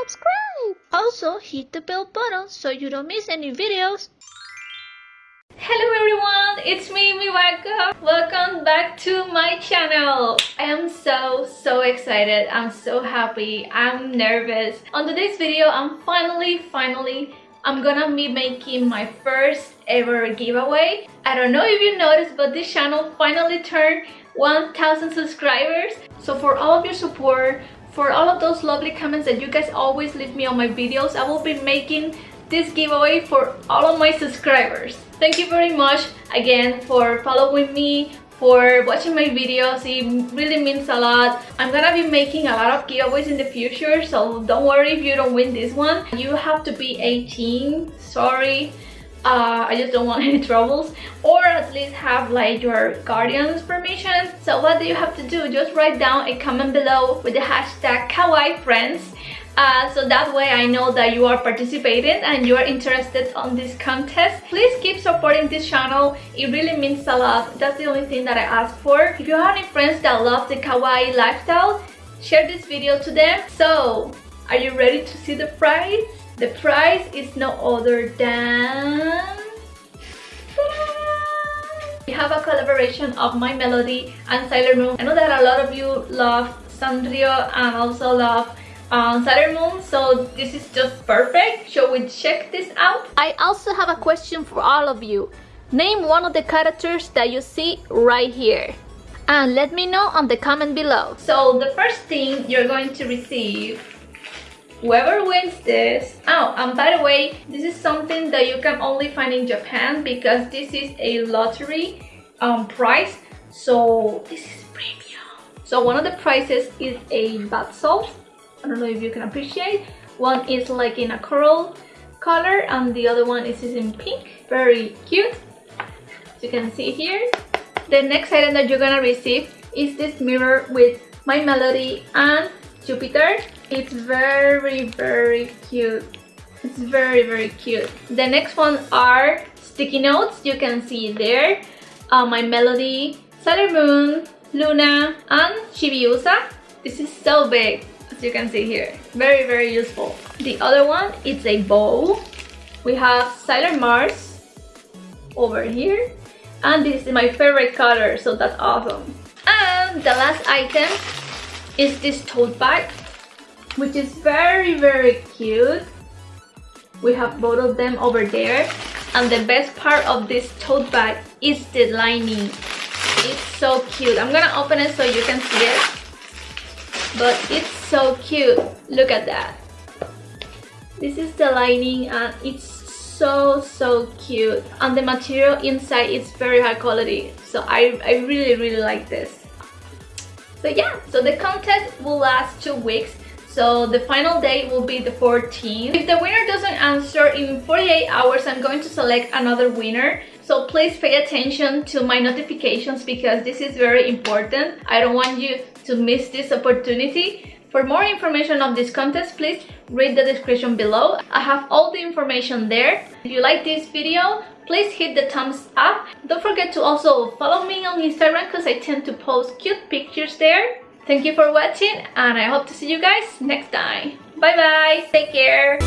subscribe. Also, hit the bell button so you don't miss any videos. Hello everyone, it's me, Miwaka. Welcome back to my channel. I am so, so excited. I'm so happy. I'm nervous. On today's video, I'm finally, finally I'm gonna be making my first ever giveaway. I don't know if you noticed, but this channel finally turned 1000 subscribers. So for all of your support, for all of those lovely comments that you guys always leave me on my videos, I will be making this giveaway for all of my subscribers. Thank you very much again for following me, for watching my videos. It really means a lot. I'm gonna be making a lot of giveaways in the future so don't worry if you don't win this one. You have to be 18 sorry uh, I just don't want any troubles or at least have like your guardian's permission so what do you have to do just write down a comment below with the hashtag kawaii friends uh, so that way I know that you are participating and you are interested on this contest. Please keep supporting this channel. It really means a lot. That's the only thing that I ask for. If you have any friends that love the kawaii lifestyle, share this video to them. So, are you ready to see the prize? The prize is no other than... We have a collaboration of My Melody and Sailor Moon. I know that a lot of you love Sanrio and also love on Sailor Moon so this is just perfect. Shall we check this out? I also have a question for all of you. Name one of the characters that you see right here. And let me know on the comment below. So the first thing you're going to receive whoever wins this oh and by the way this is something that you can only find in Japan because this is a lottery um, prize so this is premium so one of the prizes is a bath salt I don't know if you can appreciate. One is like in a coral color and the other one is in pink. Very cute. As you can see here. The next item that you're gonna receive is this mirror with My Melody and Jupiter. It's very, very cute. It's very, very cute. The next one are sticky notes. You can see there. Uh, My Melody, Sailor Moon, Luna, and Chibiusa. This is so big as you can see here very very useful the other one it's a bow we have Sailor Mars over here and this is my favorite color so that's awesome and the last item is this tote bag which is very very cute. We have both of them over there. And the best part of this tote bag is the lining. It's so cute. I'm gonna open it so you can see it. But it's so cute. Look at that. This is the lining and it's so so cute. And the material inside is very high quality. So I, I really really like this so yeah so the contest will last two weeks so the final date will be the 14th. If the winner doesn't answer in 48 hours, I'm going to select another winner. So please pay attention to my notifications because this is very important. I don't want you to miss this opportunity. For more information of this contest, please read the description below. I have all the information there. If you like this video, please hit the thumbs up. Don't forget to also follow me on Instagram because I tend to post cute pictures there. Thank you for watching and I hope to see you guys next time. Bye bye. Take care.